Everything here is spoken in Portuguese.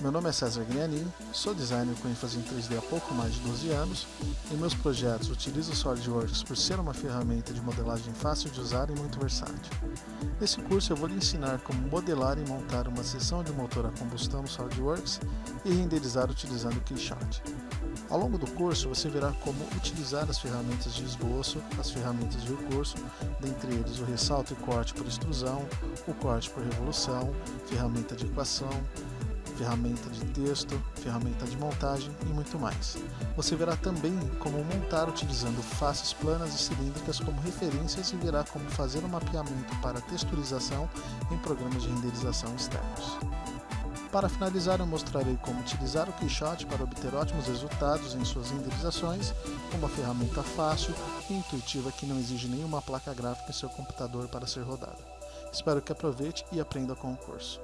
Meu nome é César Grianin, sou designer com ênfase em 3D há pouco mais de 12 anos. Em meus projetos utilizo o SolidWorks por ser uma ferramenta de modelagem fácil de usar e muito versátil. Nesse curso eu vou lhe ensinar como modelar e montar uma seção de motor a combustão no SolidWorks e renderizar utilizando o Keyshot. Ao longo do curso você verá como utilizar as ferramentas de esboço, as ferramentas de recurso, dentre eles o ressalto e corte por extrusão, o corte por revolução, ferramenta de equação, ferramenta de texto, ferramenta de montagem e muito mais. Você verá também como montar utilizando faces planas e cilíndricas como referências e verá como fazer o um mapeamento para texturização em programas de renderização externos. Para finalizar, eu mostrarei como utilizar o Keyshot para obter ótimos resultados em suas renderizações, uma ferramenta fácil e intuitiva que não exige nenhuma placa gráfica em seu computador para ser rodada. Espero que aproveite e aprenda com o curso.